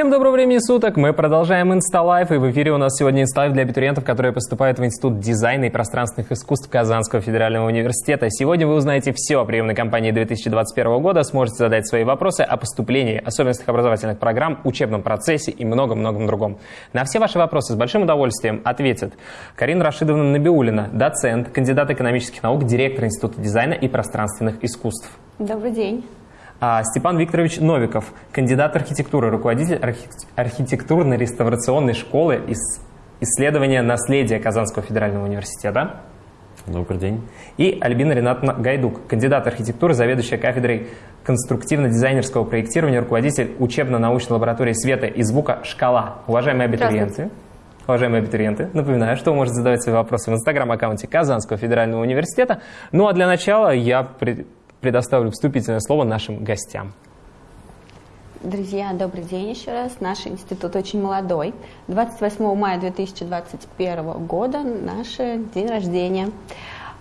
Всем доброго времени суток! Мы продолжаем Инсталайф, и в эфире у нас сегодня Инсталайф для абитуриентов, которые поступают в Институт дизайна и пространственных искусств Казанского федерального университета. Сегодня вы узнаете все о приемной кампании 2021 года, сможете задать свои вопросы о поступлении, особенностях образовательных программ, учебном процессе и многом-многом другом. На все ваши вопросы с большим удовольствием ответит Карина Рашидовна Набиулина, доцент, кандидат экономических наук, директор Института дизайна и пространственных искусств. Добрый день. А Степан Викторович Новиков, кандидат архитектуры, руководитель архитектурно-реставрационной школы из исследования наследия Казанского федерального университета. Добрый день. И Альбина Ринатовна Гайдук, кандидат архитектуры, заведующая кафедрой конструктивно-дизайнерского проектирования, руководитель учебно-научной лаборатории света и звука «Шкала». Уважаемые абитуриенты, Уважаемые абитуриенты, напоминаю, что вы можете задавать свои вопросы в инстаграм-аккаунте Казанского федерального университета. Ну а для начала я предоставлю вступительное слово нашим гостям. Друзья, добрый день еще раз. Наш институт очень молодой. 28 мая 2021 года наш день рождения.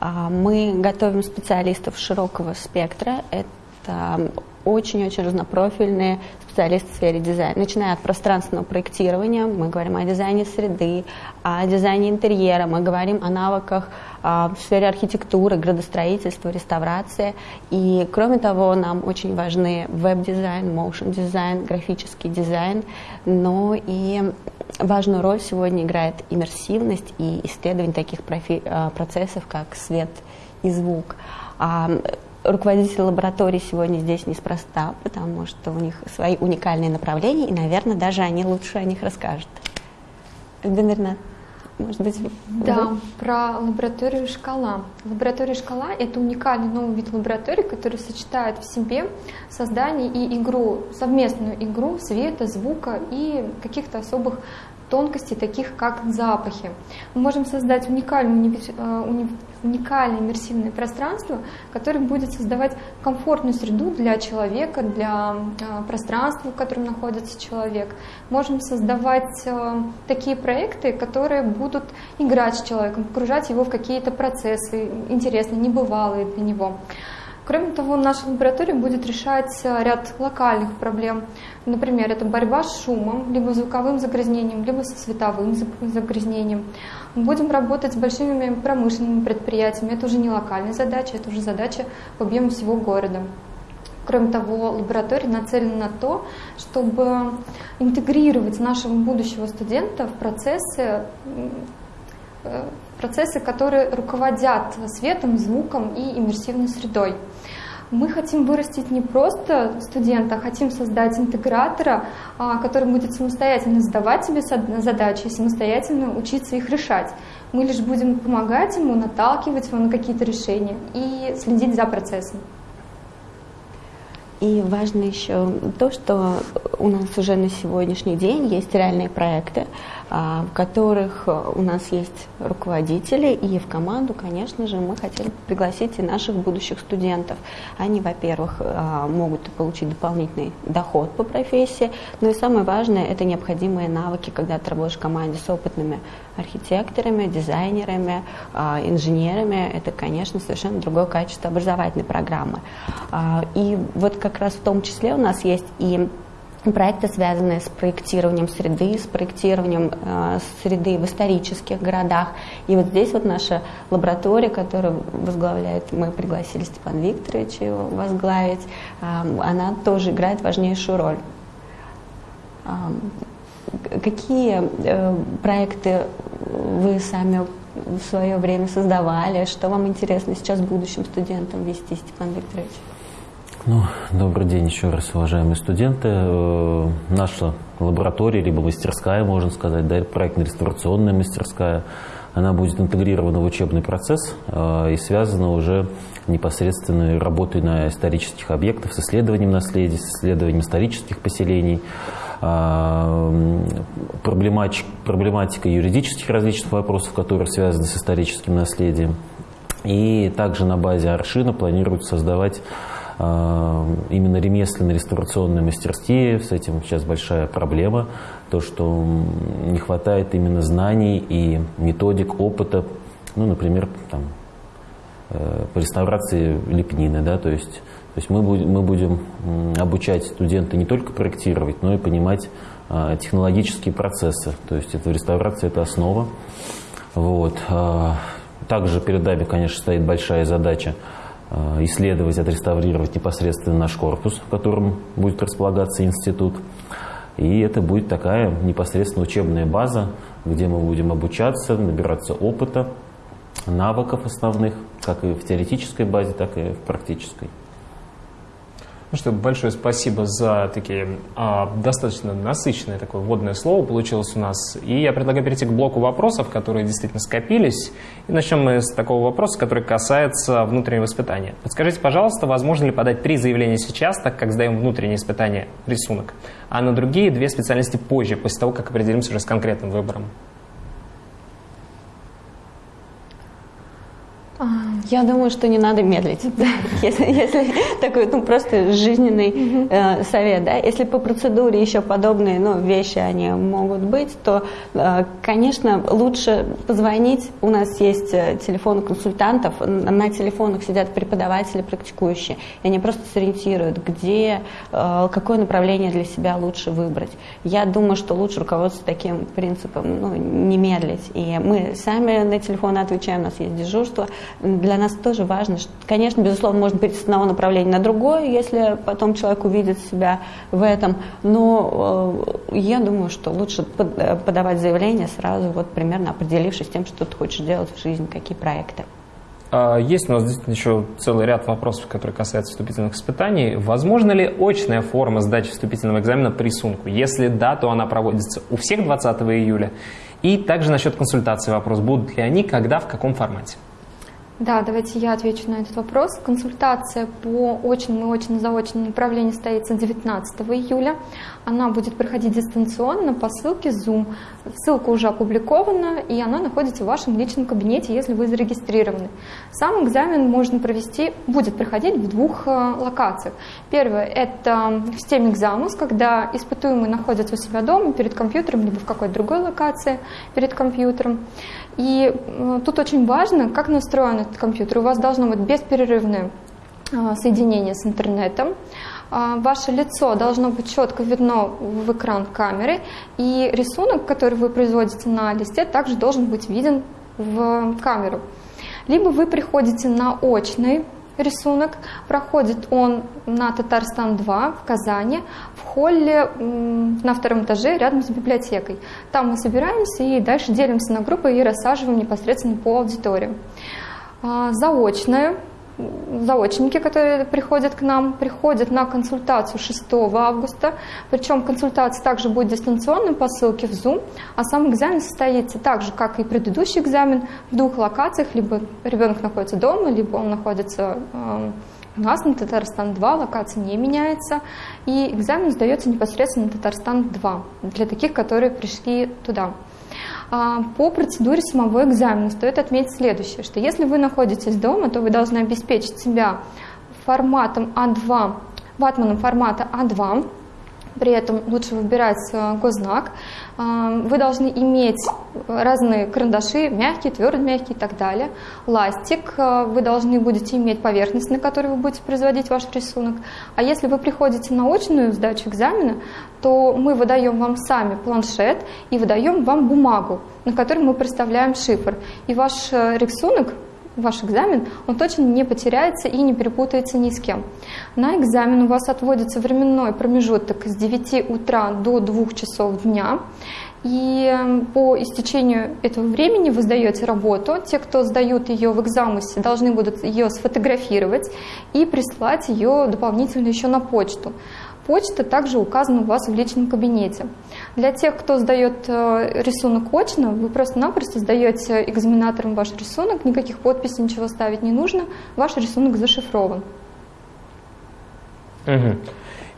А, мы готовим специалистов широкого спектра. Это очень-очень разнопрофильные специалисты в сфере дизайна. Начиная от пространственного проектирования, мы говорим о дизайне среды, о дизайне интерьера, мы говорим о навыках а, в сфере архитектуры, градостроительства, реставрации. И кроме того, нам очень важны веб-дизайн, motion-дизайн, графический дизайн, но и важную роль сегодня играет иммерсивность и исследование таких профи- а, процессов, как свет и звук. Руководители лаборатории сегодня здесь неспроста, потому что у них свои уникальные направления, и, наверное, даже они лучше о них расскажут. Альбина может быть, Да, про лабораторию «Шкала». Лаборатория «Шкала» — это уникальный новый вид лаборатории, который сочетает в себе создание и игру, совместную игру света, звука и каких-то особых тонкостей, таких как запахи. Мы можем создать уникальное, э, уникальное иммерсивное пространство, которое будет создавать комфортную среду для человека, для э, пространства, в котором находится человек. Можем создавать э, такие проекты, которые будут играть с человеком, погружать его в какие-то процессы интересные, небывалые для него. Кроме того, наша лаборатория будет решать ряд локальных проблем. Например, это борьба с шумом, либо звуковым загрязнением, либо со световым загрязнением. Мы будем работать с большими промышленными предприятиями. Это уже не локальная задача, это уже задача по объему всего города. Кроме того, лаборатория нацелена на то, чтобы интегрировать нашего будущего студента в процессы э, процессы, которые руководят светом, звуком и иммерсивной средой. Мы хотим вырастить не просто студента, а хотим создать интегратора, а, который будет самостоятельно задавать себе задачи и самостоятельно учиться их решать. Мы лишь будем помогать ему, наталкивать его на какие-то решения и следить за процессом. И важно еще то, что у нас уже на сегодняшний день есть реальные проекты, а, в которых у нас есть руководители, и в команду, конечно же, мы хотели пригласить и наших будущих студентов. Они, во-первых, а, могут получить дополнительный доход по профессии, но и самое важное – это необходимые навыки, когда ты работаешь в команде с опытными архитекторами, дизайнерами, а, инженерами. Это, конечно, совершенно другое качество образовательной программы. И вот как раз в том числе у нас есть и проекты, связанные с проектированием среды, с проектированием э, среды в исторических городах. И вот здесь вот наша лаборатория, которую возглавляет, мы пригласили Степан Викторович его возглавить, она тоже играет важнейшую роль. Какие э, проекты вы сами в свое время создавали? Что вам интересно сейчас будущим студентам вести, Степан Викторович? Ну, добрый день еще раз, уважаемые студенты. Э, наша лаборатория, либо мастерская, можно сказать, да, проектно-реставрационная мастерская, она будет интегрирована в учебный процесс э, и связана уже непосредственно работой на исторических объектах, с исследованием наследия, с исследованием исторических поселений, э, проблематика, проблематика юридических различных вопросов, которые связаны с историческим наследием. И также на базе Аршина планируют создавать а, именно ремесленно-реставрационные мастерские, с этим сейчас большая проблема, то, что не хватает именно знаний и методик, опыта, ну, например, там, э, по реставрации лепнины, да, то есть, есть мы, будем, мы будем обучать студента не только проектировать, но и понимать а, технологические процессы. То есть это реставрация – это основа. Вот. А, также перед нами, конечно, стоит большая задача а, исследовать, отреставрировать непосредственно наш корпус, в котором будет располагаться институт. И это будет такая непосредственно учебная база, где мы будем обучаться, набираться опыта, навыков основных, как и в теоретической базе, так и в практической. Ну что, большое спасибо за такие а, достаточно насыщенное такое вводное слово получилось у нас. И я предлагаю перейти к блоку вопросов, которые действительно скопились. И начнем мы с такого вопроса, который касается внутреннего испытания. Подскажите, пожалуйста, возможно ли подать три заявления сейчас, так как сдаем внутреннее испытание рисунок, а на другие две специальности позже, после того, как определимся уже с конкретным выбором? Я думаю, что не надо медлить, если, если такой, ну, просто жизненный э, совет, да, если по процедуре еще подобные, ну, вещи, они могут быть, то, э, конечно, лучше позвонить, у нас есть э, телефон консультантов, на телефонах сидят преподаватели практикующие, и они просто сориентируют, где, э, какое направление для себя лучше выбрать. Я думаю, что лучше руководствоваться таким принципом, ну, не медлить, и мы сами на телефоны отвечаем, у нас есть дежурство, для нас тоже важно. Что, конечно, безусловно, можно перейти с одного направления на другое, если потом человек увидит себя в этом. Но э, я думаю, что лучше э, подавать заявление сразу, вот примерно определившись тем, что ты хочешь делать в жизни, какие проекты. А, есть у нас действительно еще целый ряд вопросов, которые касаются вступительных испытаний. Возможно ли очная форма сдачи вступительного экзамена по рисунку? Если да, то она проводится у всех 20 июля. И также насчет консультации вопрос. Будут ли они, когда, в каком формате? Да, давайте я отвечу на этот вопрос. Консультация по очному и очно-заочному направлению состоится 19 июля. Она будет проходить дистанционно по ссылке Zoom. Ссылка уже опубликована, и она находится в вашем личном кабинете, если вы зарегистрированы. Сам экзамен можно провести, будет проходить в двух э, локациях. Первое – это в системе экзамус, когда испытуемый находится у себя дома перед компьютером, либо в какой-то другой локации перед компьютером. И э, тут очень важно, как настроен этот компьютер. У вас должно быть бесперерывное э, соединение с интернетом. А, ваше лицо должно быть четко видно в экран камеры, и рисунок, который вы производите на листе, также должен быть виден в камеру. Либо вы приходите на очный рисунок. Проходит он на Татарстан-2 в Казани, в холле на втором этаже рядом с библиотекой. Там мы собираемся и дальше делимся на группы и рассаживаем непосредственно по аудитории. А, заочное заочники, которые приходят к нам, приходят на консультацию 6 августа. Причем консультация также будет дистанционной по ссылке в Zoom, а сам экзамен состоится так же, как и предыдущий экзамен, в двух локациях. Либо ребенок находится дома, либо он находится э, у нас на Татарстан-2, локация не меняется, и экзамен сдается непосредственно на Татарстан-2 для таких, которые пришли туда. А, по процедуре самого экзамена стоит отметить следующее, что если вы находитесь дома, то вы должны обеспечить себя форматом А2, ватманом формата А2, при этом лучше выбирать э, гознак. А, вы должны иметь разные карандаши, мягкие, твердые, мягкие и так далее. Ластик, э, вы должны будете иметь поверхность, на которой вы будете производить ваш рисунок. А если вы приходите на очную сдачу экзамена, то мы выдаем вам сами планшет и выдаем вам бумагу, на которой мы представляем шифр. И ваш э, рисунок ваш экзамен, он точно не потеряется и не перепутается ни с кем. На экзамен у вас отводится временной промежуток с 9 утра до 2 часов дня. И эм, по истечению этого времени вы сдаете работу. Те, кто сдают ее в экзамусе, должны будут ее сфотографировать и прислать ее дополнительно еще на почту. Почта также указана у вас в личном кабинете. Для тех, кто сдает э, рисунок очно, вы просто-напросто сдаете экзаменаторам ваш рисунок, никаких подписей, ничего ставить не нужно, ваш рисунок зашифрован. Угу.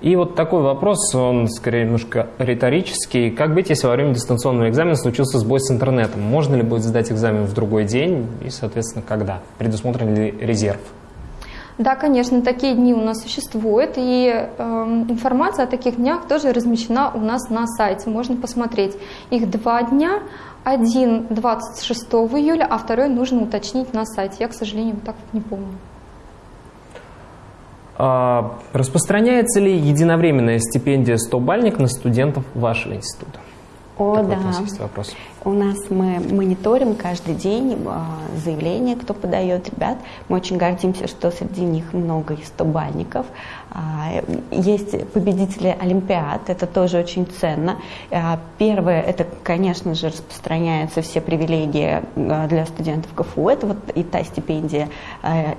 И вот такой вопрос, он скорее немножко риторический. Как быть, если во время дистанционного экзамена случился сбой с интернетом? Можно ли будет сдать экзамен в другой день и, соответственно, когда? Предусмотрен ли резерв? Да, конечно, такие дни у нас существуют, и э, информация о таких днях тоже размещена у нас на сайте, можно посмотреть. Их два дня, один 26 июля, а второй нужно уточнить на сайте. Я, к сожалению, так вот не помню. А, распространяется ли единовременная стипендия 100-бальник на студентов вашего института? О, Такой да. у нас вопрос. У нас мы мониторим каждый день а, заявления, кто подает ребят. Мы очень гордимся, что среди них много и стобальников. А, Есть победители Олимпиад, это тоже очень ценно. А, Первое, это, конечно же, распространяются все привилегии для студентов КФУ. Это вот и та стипендия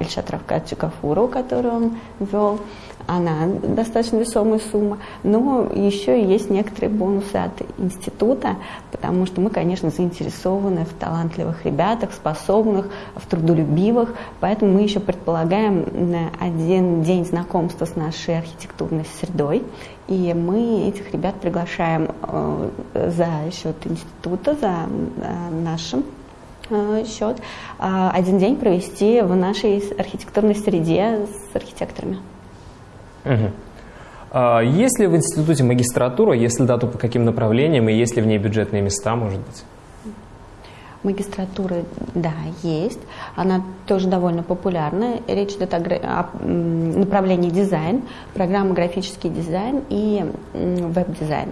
Ильшата Равкадзе Гафуру, которую он ввел она достаточно весомая сумма, но еще есть некоторые бонусы от института, потому что мы, конечно, заинтересованы в талантливых ребятах, способных, в трудолюбивых, поэтому мы еще предполагаем один день знакомства с нашей архитектурной средой, и мы этих ребят приглашаем э, за счет института, за э, нашим э, счет, один день провести в нашей архитектурной среде с архитекторами. А, Есть ли в институте магистратура, если да, то по каким направлениям, и есть ли в ней бюджетные места, может быть? Магистратура, да, есть. Она тоже довольно популярна. Речь идет о, о, направлении дизайн, программа графический дизайн и веб-дизайн.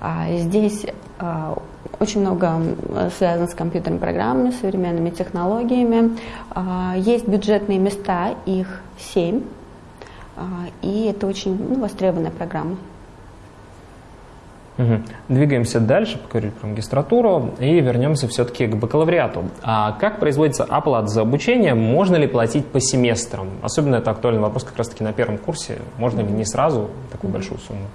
А Здесь а, очень много связано с компьютерными программами, современными технологиями. Есть бюджетные места, их семь. А, И это очень ну, востребованная программа. Мгм. Двигаемся дальше, поговорили про магистратуру, и вернемся все-таки к бакалавриату. А как производится оплата за обучение? Можно ли платить по семестрам? Особенно это актуальный вопрос как раз-таки на первом курсе. Можно ли не сразу такую большую сумму?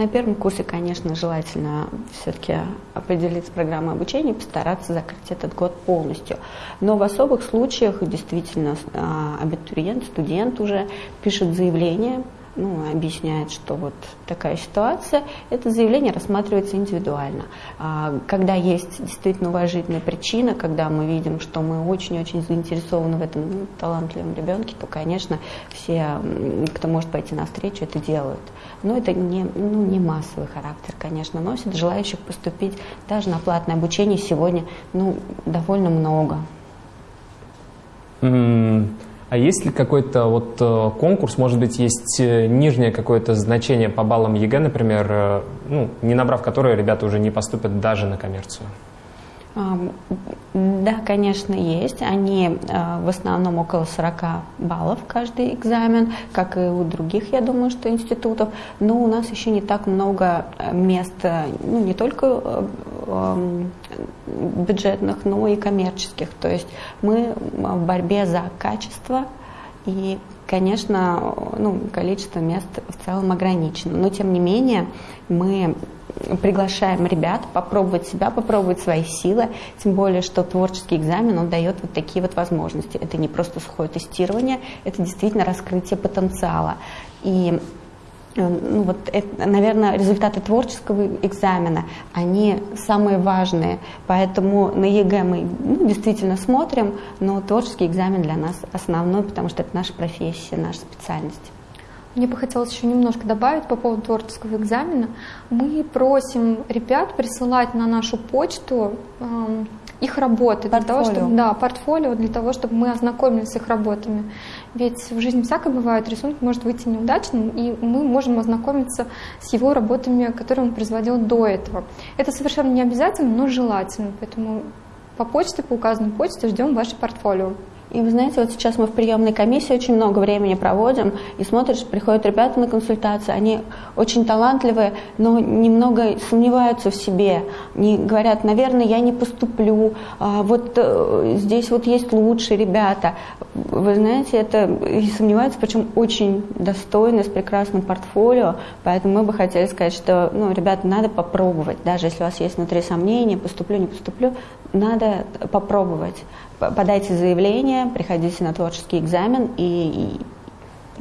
На первом курсе, конечно, желательно все-таки определиться с программой обучения постараться закрыть этот год полностью. Но в особых случаях действительно а, абитуриент, студент уже пишет заявление, ну, объясняет, что вот такая ситуация, это заявление рассматривается индивидуально. А, Когда есть действительно уважительная причина, когда мы видим, что мы очень-очень заинтересованы в этом талантливом ребенке, то, конечно, все, кто может пойти навстречу, это делают. Но это не, ну, не массовый характер, конечно, носит. Желающих поступить даже на платное обучение сегодня ну, довольно много. М, А есть ли какой-то вот э, конкурс, может быть, есть э, нижнее какое-то значение по баллам ЕГЭ, например, э, ну, не набрав которое ребята уже не поступят даже на коммерцию? Да, конечно, есть. Они в основном около 40 баллов каждый экзамен, как и у других, я думаю, что институтов. Но у нас еще не так много мест, ну, не только бюджетных, но и коммерческих. То есть мы в борьбе за качество и, конечно, ну, количество мест в целом ограничено. Но, тем не менее, мы приглашаем ребят попробовать себя, попробовать свои силы, тем более, что творческий экзамен, он дает вот такие вот возможности. Это не просто сухое тестирование, это действительно раскрытие потенциала. И э, ну вот, это, наверное, результаты творческого экзамена, они самые важные. Поэтому на ЕГЭ мы ну, действительно смотрим, но творческий экзамен для нас основной, потому что это наша профессия, наша специальность. Мне бы хотелось еще немножко добавить по поводу творческого экзамена. Мы просим ребят присылать на нашу почту эм, их работы для того, Портфолио. чтобы да, портфолио для того, чтобы мы ознакомились с их работами. Ведь в жизни всякое бывает, рисунок может выйти неудачным, и мы можем ознакомиться с его работами, которые он производил до этого. Это совершенно не обязательно, но желательно. Поэтому по почте, по указанной почте ждем ваше портфолио. И вы знаете, вот сейчас мы в приемной комиссии очень много времени проводим, и смотришь, приходят ребята на консультации, они очень талантливые, но немного сомневаются в себе, не говорят, наверное, я не поступлю, а вот э, здесь вот есть лучшие ребята. Вы знаете, это и сомневаются, причем очень достойно, с прекрасным портфолио, поэтому мы бы хотели сказать, что, ну, ребята, надо попробовать, даже если у вас есть внутри сомнения, поступлю, не поступлю, надо попробовать. Подайте заявление, приходите на творческий экзамен, и, и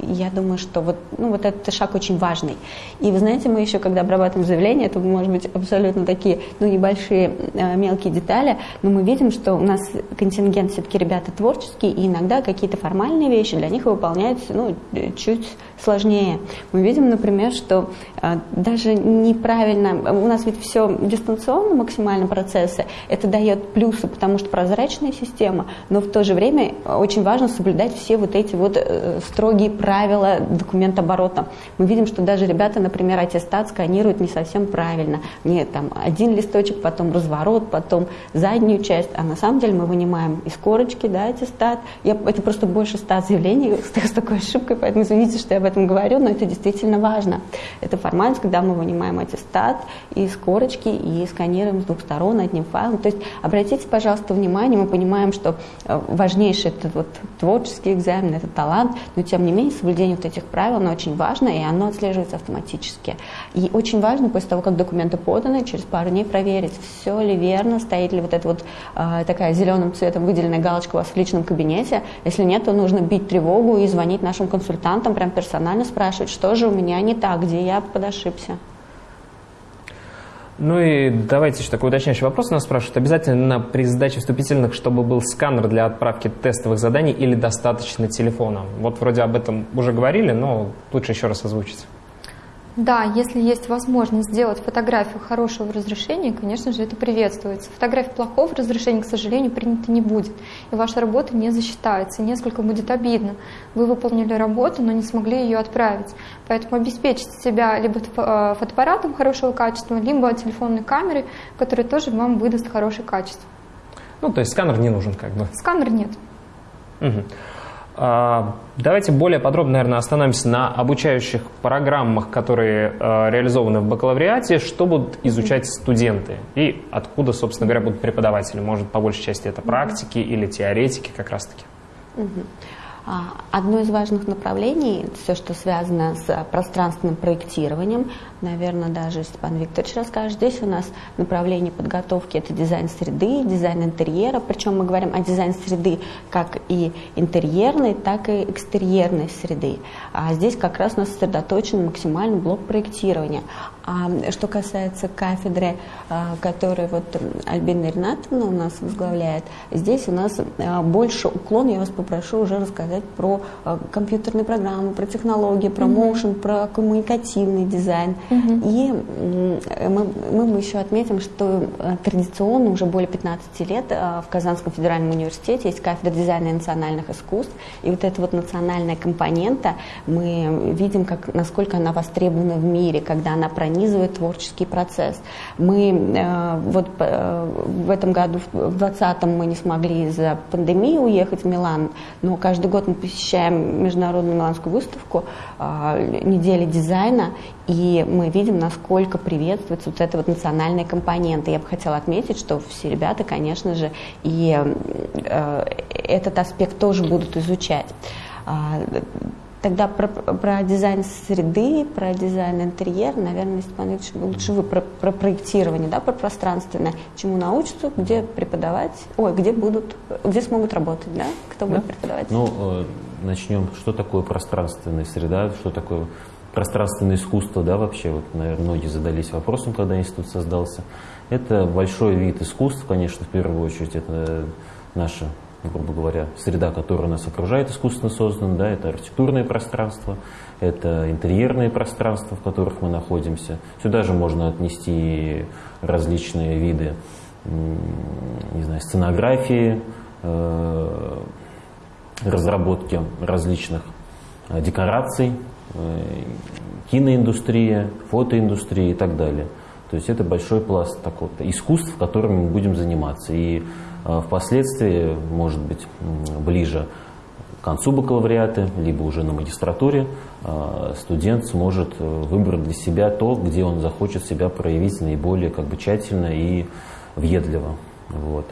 я думаю, что вот, ну, вот этот шаг очень важный. И вы знаете, мы еще, когда обрабатываем заявление, это может быть абсолютно такие, ну, небольшие э, мелкие детали, но мы видим, что у нас контингент все-таки ребята творческие, и иногда какие-то формальные вещи для них выполняются, ну, э, чуть сложнее. Мы видим, например, что э, даже неправильно, у нас ведь все дистанционно максимально процессы, это дает плюсы, потому что прозрачная система, но в то же время очень важно соблюдать все вот эти вот э, строгие правила правила документооборота. Мы видим, что даже ребята, например, аттестат сканируют не совсем правильно. Нет, там один листочек, потом разворот, потом заднюю часть, а на самом деле мы вынимаем из корочки, да, аттестат. Я, это просто больше ста заявлений с, такой ошибкой, поэтому извините, что я об этом говорю, но это действительно важно. Это формальность, когда мы вынимаем аттестат из корочки и сканируем с двух сторон одним файлом. То есть обратите, пожалуйста, внимание, мы понимаем, что э, важнейший это вот творческий экзамен, это талант, но тем не менее соблюдение вот этих правил, оно очень важно, и оно отслеживается автоматически. И очень важно после того, как документы поданы, через пару дней проверить, все ли верно, стоит ли вот эта вот э, такая зеленым цветом выделенная галочка у вас в личном кабинете. Если нет, то нужно бить тревогу и звонить нашим консультантам, прям персонально спрашивать, что же у меня не так, где я подошибся. Ну и давайте еще такой уточняющий вопрос нас спрашивают. Обязательно при сдаче вступительных, чтобы был сканер для отправки тестовых заданий или достаточно телефона? Вот вроде об этом уже говорили, но лучше еще раз озвучить. Да, если есть возможность сделать фотографию хорошего разрешения, конечно же, это приветствуется. Фотография плохого разрешения, к сожалению, принята не будет. И ваша работа не засчитается. И несколько будет обидно. Вы выполнили работу, но не смогли ее отправить. Поэтому обеспечьте себя либо э, фотоаппаратом хорошего качества, либо телефонной камерой, которая тоже вам выдаст хорошее качество. Ну, то есть сканер не нужен как бы? Сканер нет. Угу. А, давайте более подробно, наверное, остановимся на обучающих программах, которые а, реализованы в бакалавриате. Что будут изучать студенты и откуда, собственно говоря, будут преподаватели? Может, по большей части это практики или теоретики как раз-таки? А, одно из важных направлений, все, что связано с пространственным проектированием, наверное, даже Степан Викторович расскажет. Здесь у нас направление подготовки – это дизайн среды, дизайн интерьера. Причем мы говорим о дизайн среды как и интерьерной, так и экстерьерной среды. А здесь как раз у нас сосредоточен максимальный блок проектирования. А что касается кафедры, а, которую вот Альбина Ринатовна у нас возглавляет, здесь у нас а, больше уклон, я вас попрошу уже рассказать про а, компьютерные программы, про технологии, про моушен, mm-hmm. про коммуникативный дизайн. Mm-hmm. И мы, мы еще отметим, что традиционно уже более 15 лет в Казанском федеральном университете есть кафедра дизайна и национальных искусств. И вот эта вот национальная компонента, мы видим, как, насколько она востребована в мире, когда она проникает пронизывает творческий процесс. Мы э, вот э, в этом году, в 2020 мы не смогли из-за пандемии уехать в Милан, но каждый год мы посещаем международную миланскую выставку э, недели дизайна, и мы видим, насколько приветствуется вот эта вот национальная компонента. Я бы хотела отметить, что все ребята, конечно же, и этот аспект тоже будут изучать. Тогда про, про дизайн среды, про дизайн интерьера, наверное, Степан Ильич, лучше вы про, про проектирование, да, про пространственное, чему научатся, где преподавать, ой, где будут, где смогут работать, да, кто да? будет преподавать. Ну, э, начнем, что такое пространственная среда, что такое пространственное искусство, да, вообще, вот, наверное, многие задались вопросом, когда институт создался. Это большой вид искусств, конечно, в первую очередь, это наша грубо говоря, среда, которая нас окружает, искусственно создана, да, это архитектурное пространство, это интерьерные пространства, в которых мы находимся. Сюда же можно отнести различные виды, не знаю, сценографии, э, разработки различных э, декораций, э, киноиндустрия, фотоиндустрия и так далее. То есть это большой пласт такого искусств, которыми мы будем заниматься. И впоследствии, может быть, ближе к концу бакалавриата, либо уже на магистратуре, а, студент сможет э, выбрать для себя то, где он захочет себя проявить наиболее как бы, тщательно и въедливо. Вот.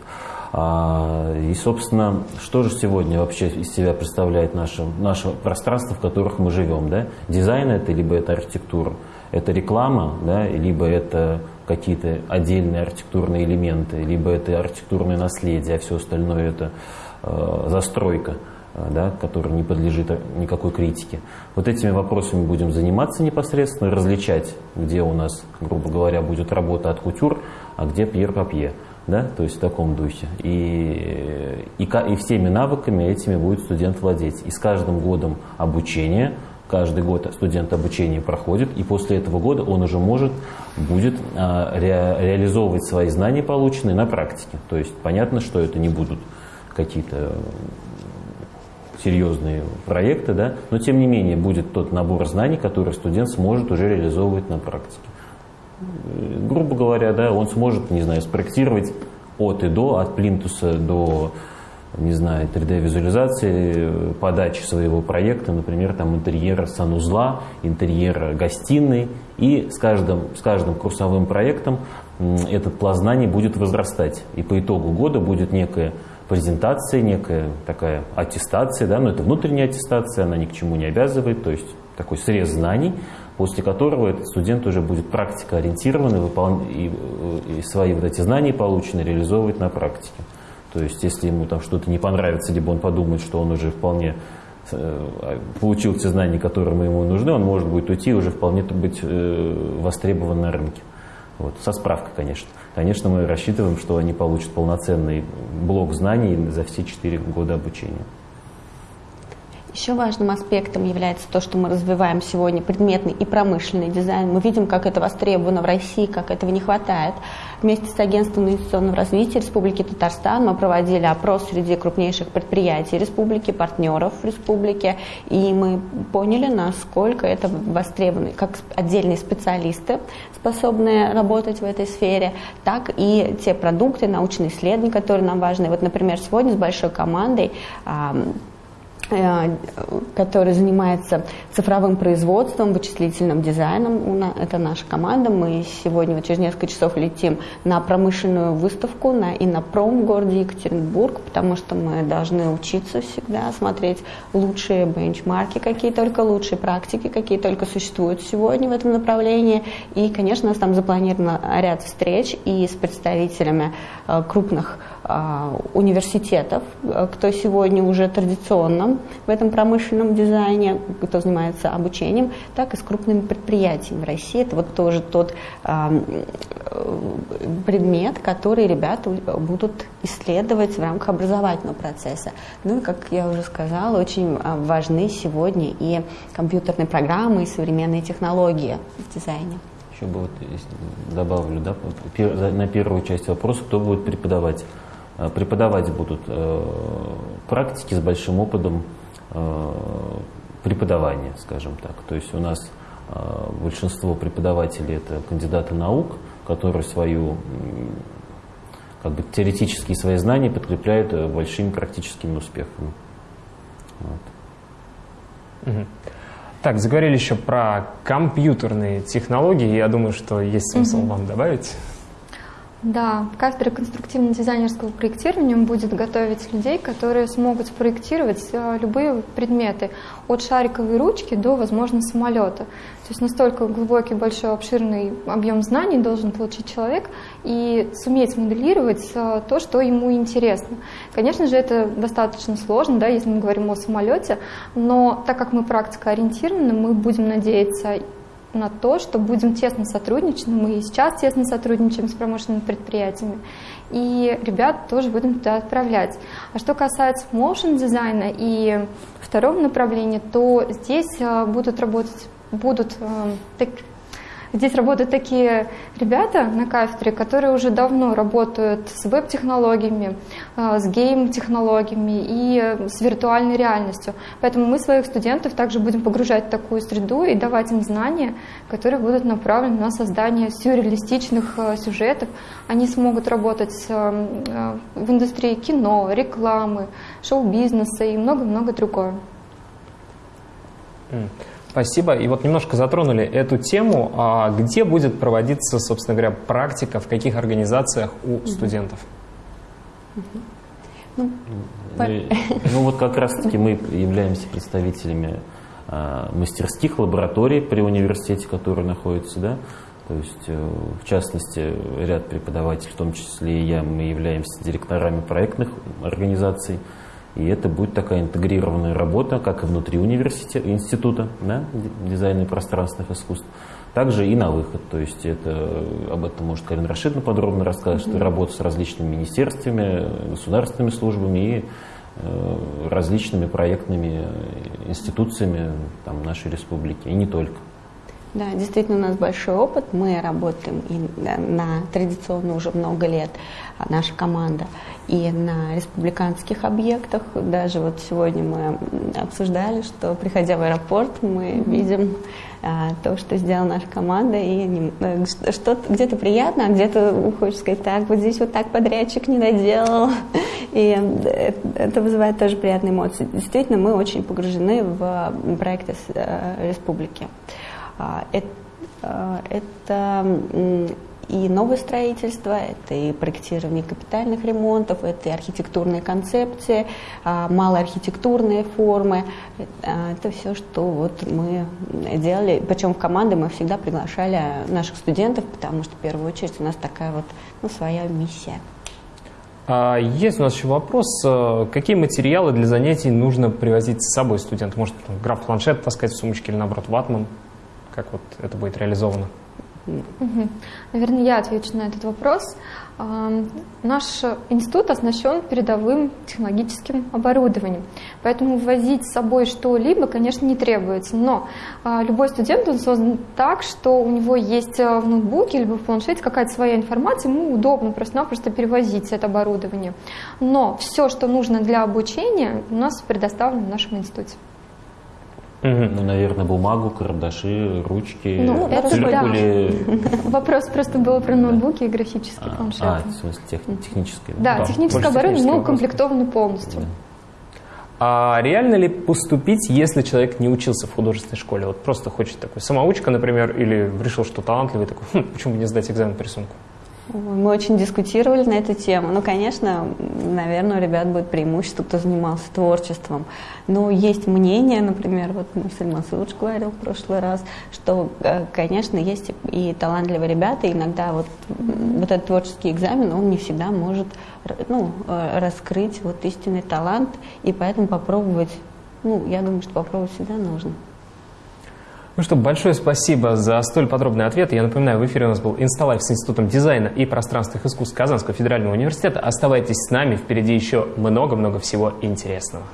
А, и, собственно, что же сегодня вообще из себя представляет наше, наше пространство, в которых мы живем? Да? Дизайн это, либо это архитектура, это реклама, да, либо это какие-то отдельные архитектурные элементы, либо это архитектурное наследие, а все остальное это э, застройка, э, да, которая не подлежит никакой критике. Вот этими вопросами будем заниматься непосредственно, различать, где у нас, грубо говоря, будет работа от кутюр, а где пьер папье. Да, то есть в таком духе. И, и, и всеми навыками этими будет студент владеть. И с каждым годом обучения каждый год студент обучение проходит, и после этого года он уже может, будет а, ре, реализовывать свои знания, полученные на практике. То есть понятно, что это не будут какие-то серьезные проекты, да, но тем не менее будет тот набор знаний, который студент сможет уже реализовывать на практике. Грубо говоря, да, он сможет, не знаю, спроектировать от и до, от плинтуса до не знаю, 3D-визуализации, подачи своего проекта, например, там интерьера санузла, интерьера гостиной, и с каждым, с каждым курсовым проектом этот пласт знаний будет возрастать. И по итогу года будет некая презентация, некая такая аттестация, да, но это внутренняя аттестация, она ни к чему не обязывает, то есть такой срез знаний, после которого этот студент уже будет практикоориентирован и, выпол... и, и свои вот эти знания полученные реализовывать на практике. То есть, если ему там что-то не понравится, либо он подумает, что он уже вполне э, получил те знания, которые ему нужны, он может будет уйти и уже вполне быть э, востребован на рынке. Вот, со справкой, конечно. Конечно, мы рассчитываем, что они получат полноценный блок знаний за все четыре года обучения. Еще важным аспектом является то, что мы развиваем сегодня предметный и промышленный дизайн. Мы видим, как это востребовано в России, как этого не хватает. Вместе с Агентством инвестиционного развития Республики Татарстан мы проводили опрос среди крупнейших предприятий республики, партнеров республики, и мы поняли, насколько это востребовано, как отдельные специалисты, способные работать в этой сфере, так и те продукты, научные исследования, которые нам важны. Вот, например, сегодня с большой командой который занимается цифровым производством, вычислительным дизайном. Это наша команда. Мы сегодня вот через несколько часов летим на промышленную выставку на Иннопром в городе Екатеринбург, потому что мы должны учиться всегда, смотреть лучшие бенчмарки, какие только лучшие практики, какие только существуют сегодня в этом направлении. И, конечно, у нас там запланировано ряд встреч и с представителями э, крупных э, университетов, кто сегодня уже традиционно в этом промышленном дизайне, кто занимается обучением, так и с крупными предприятиями в России. Это вот тоже тот э, предмет, который ребята будут исследовать в рамках образовательного процесса. Ну и, как я уже сказала, очень важны сегодня и компьютерные программы, и современные технологии в дизайне. Еще бы вот добавлю, да, на первую часть вопроса, кто будет преподавать. Э, преподавать будут э, практики с большим опытом э, преподавания, скажем так. То есть у нас большинство преподавателей это кандидаты наук, которые свою как бы теоретические свои знания подкрепляют большими практическими успехами. Вот. Так, заговорили еще про компьютерные технологии. Я думаю, что есть смысл угу. вам добавить. Да, кафедра конструктивно-дизайнерского проектирования будет готовить людей, которые смогут спроектировать э, любые предметы, от шариковой ручки до, возможно, самолета. То есть настолько глубокий, большой, обширный объем знаний должен получить человек и суметь моделировать э, то, что ему интересно. Конечно же, это достаточно сложно, да, если мы говорим о самолете, но так как мы практика ориентированы, мы будем надеяться на то, что будем тесно сотрудничать. Мы и сейчас тесно сотрудничаем с промышленными предприятиями. И ребят тоже будем туда отправлять. А что касается motion дизайна и второго направления, то здесь э, будут работать будут э, так, Здесь работают такие ребята на кафедре, которые уже давно работают с веб-технологиями, э, с гейм-технологиями и э, с виртуальной реальностью. Поэтому мы своих студентов также будем погружать в такую среду и давать им знания, которые будут направлены на создание сюрреалистичных э, сюжетов. Они смогут работать в индустрии кино, рекламы, шоу-бизнеса и много-много другое. Спасибо. И вот немножко затронули эту тему. А где будет проводиться, собственно говоря, практика, в каких организациях у студентов? Ну, ну вот как раз-таки мы являемся представителями а, мастерских лабораторий при университете, которые находятся, да, то есть, э, в частности, ряд преподавателей, в том числе и я, мы являемся директорами проектных организаций, и это будет такая интегрированная работа, как и внутри университета, института да, дизайна и пространственных искусств, также и на выход. То есть это, об этом может Карин Рашидовна подробно рассказать, mm-hmm. работа с различными министерствами, государственными службами и э, различными проектными институциями там, нашей республики, и не только. Да, действительно, у нас большой опыт. Мы работаем и на традиционно уже много лет, а, наша команда, и на республиканских объектах. Даже вот сегодня мы обсуждали, что приходя в аэропорт, мы видим а, то, что сделала наша команда, и э, что где-то приятно, а где-то хочешь сказать, так, вот здесь вот так подрядчик не доделал. И это вызывает тоже приятные эмоции. Действительно, мы очень погружены в проекты э, республики. А, это, э, это и новое строительство, это и проектирование капитальных ремонтов, это и архитектурные концепции, а, малоархитектурные формы. А, это все, что вот мы делали. Причем в команды мы всегда приглашали наших студентов, потому что в первую очередь у нас такая вот ну, своя миссия. А есть у нас еще вопрос. Э, какие материалы для занятий нужно привозить с собой студенту? Может, граф планшет таскать в сумочке или, наоборот, ватман? Как вот это будет реализовано? Наверное, я отвечу на этот вопрос. Наш институт оснащен передовым технологическим оборудованием, поэтому ввозить с собой что-либо, конечно, не требуется. Но а, любой студент он создан так, что у него есть э, в ноутбуке либо в планшете какая-то своя информация, ему удобно просто-напросто перевозить это оборудование. Но все, что нужно для обучения, у нас предоставлено в нашем институте. Ну, наверное, бумагу, карандаши, ручки. Ну, это циркули. да. Вопрос просто был про ноутбуки и графические а, планшеты. А, в смысле тех, техническое. Да, да техническое оборудование мы укомплектованы полностью. Да. А реально ли поступить, если человек не учился в художественной школе? Вот просто хочет такой самоучка, например, или решил, что талантливый, такой, хм, почему бы не сдать экзамен по рисунку? Мы очень дискутировали на эту тему. Ну, конечно, наверное, у ребят будет преимущество, кто занимался творчеством. Но есть мнение, например, вот Марсель Масудж говорил в прошлый раз, что, э, конечно, есть и талантливые ребята, и иногда вот, вот этот творческий экзамен, он не всегда может ну, э, раскрыть вот истинный талант, и поэтому попробовать, ну, я думаю, что попробовать всегда нужно. Ну что, большое спасибо за столь подробный ответ. Я напоминаю, в эфире у нас был Инсталайф с Институтом дизайна и пространственных искусств Казанского федерального университета. Оставайтесь с нами, впереди еще много-много всего интересного.